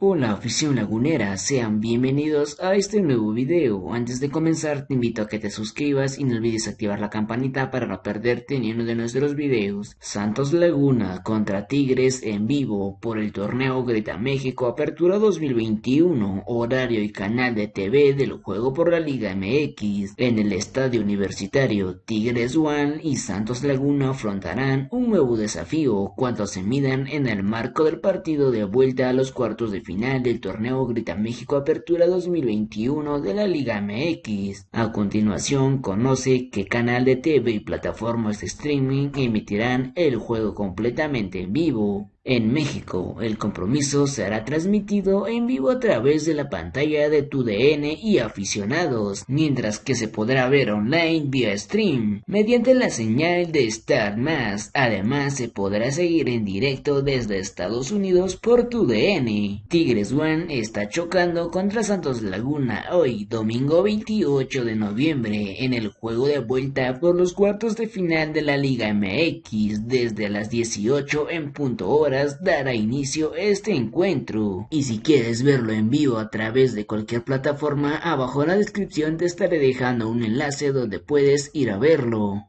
Hola afición lagunera, sean bienvenidos a este nuevo video. Antes de comenzar te invito a que te suscribas y no olvides activar la campanita para no perderte ni uno de nuestros videos. Santos Laguna contra Tigres en vivo por el torneo Grita México Apertura 2021, horario y canal de TV del juego por la Liga MX. En el estadio universitario Tigres One y Santos Laguna afrontarán un nuevo desafío cuando se midan en el marco del partido de vuelta a los cuartos de final del torneo Grita México Apertura 2021 de la Liga MX. A continuación, conoce qué canal de TV y plataformas de streaming emitirán el juego completamente en vivo. En México, el compromiso será transmitido en vivo a través de la pantalla de tu DN y aficionados, mientras que se podrá ver online vía stream mediante la señal de Star Más. Además, se podrá seguir en directo desde Estados Unidos por tu DN. Tigres One está chocando contra Santos Laguna hoy, domingo 28 de noviembre, en el juego de vuelta por los cuartos de final de la Liga MX desde las 18 en punto hora dará inicio este encuentro. Y si quieres verlo en vivo a través de cualquier plataforma, abajo en la descripción te estaré dejando un enlace donde puedes ir a verlo.